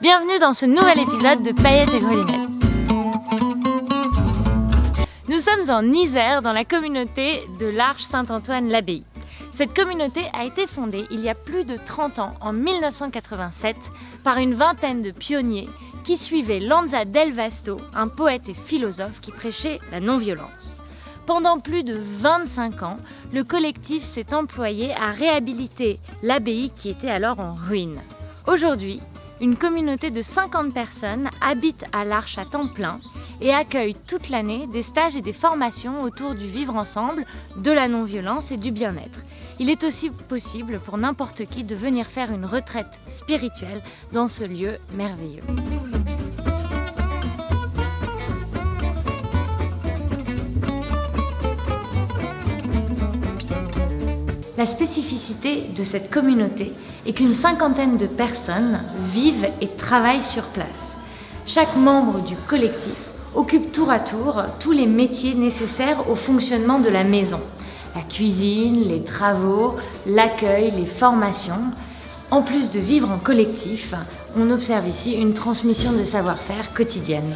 Bienvenue dans ce nouvel épisode de Paillettes et Grelinette. Nous sommes en Isère, dans la communauté de l'Arche Saint-Antoine-l'Abbaye. Cette communauté a été fondée il y a plus de 30 ans, en 1987, par une vingtaine de pionniers qui suivaient Lanza del Vasto, un poète et philosophe qui prêchait la non-violence. Pendant plus de 25 ans, le collectif s'est employé à réhabiliter l'abbaye qui était alors en ruine. Aujourd'hui, une communauté de 50 personnes habite à l'Arche à temps plein et accueille toute l'année des stages et des formations autour du vivre ensemble, de la non-violence et du bien-être. Il est aussi possible pour n'importe qui de venir faire une retraite spirituelle dans ce lieu merveilleux. La spécificité de cette communauté est qu'une cinquantaine de personnes vivent et travaillent sur place. Chaque membre du collectif occupe tour à tour tous les métiers nécessaires au fonctionnement de la maison. La cuisine, les travaux, l'accueil, les formations. En plus de vivre en collectif, on observe ici une transmission de savoir-faire quotidienne.